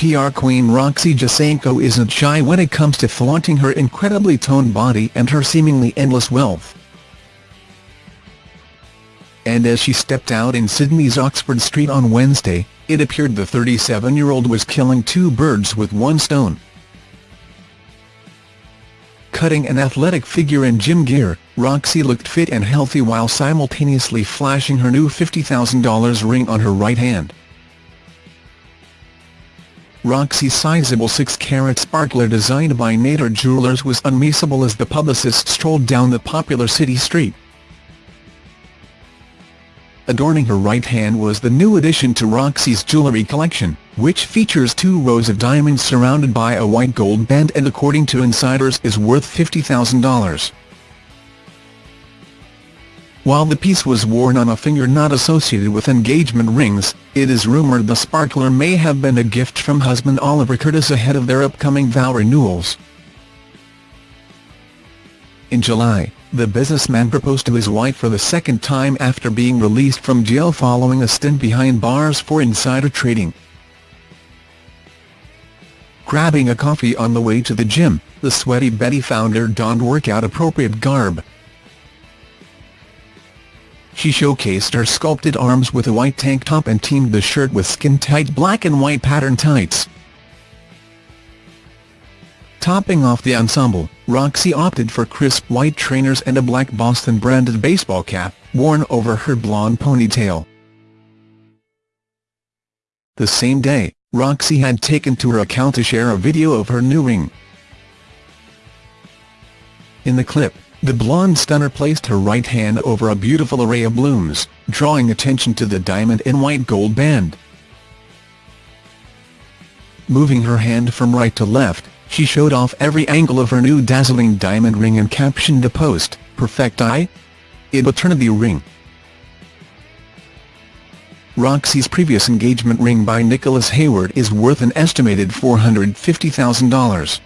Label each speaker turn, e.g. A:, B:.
A: PR queen Roxy Jacenko isn't shy when it comes to flaunting her incredibly toned body and her seemingly endless wealth. And as she stepped out in Sydney's Oxford Street on Wednesday, it appeared the 37-year-old was killing two birds with one stone. Cutting an athletic figure in gym gear, Roxy looked fit and healthy while simultaneously flashing her new $50,000 ring on her right hand. Roxy's sizable 6-carat sparkler designed by Nader Jewelers was unmissable as the publicist strolled down the popular city street. Adorning her right hand was the new addition to Roxy's jewellery collection, which features two rows of diamonds surrounded by a white gold band and according to insiders is worth $50,000. While the piece was worn on a finger not associated with engagement rings, it is rumoured the sparkler may have been a gift from husband Oliver Curtis ahead of their upcoming vow renewals. In July, the businessman proposed to his wife for the second time after being released from jail following a stint behind bars for insider trading. Grabbing a coffee on the way to the gym, the Sweaty Betty founder donned workout-appropriate garb. She showcased her sculpted arms with a white tank top and teamed the shirt with skin-tight black and white pattern tights. Topping off the ensemble, Roxy opted for crisp white trainers and a black Boston-branded baseball cap, worn over her blonde ponytail. The same day, Roxy had taken to her account to share a video of her new ring. In the clip, the blonde stunner placed her right hand over a beautiful array of blooms, drawing attention to the diamond and white gold band. Moving her hand from right to left, she showed off every angle of her new dazzling diamond ring and captioned the post, Perfect Eye? It eternity ring. Roxy's previous engagement ring by Nicholas Hayward is worth an estimated $450,000.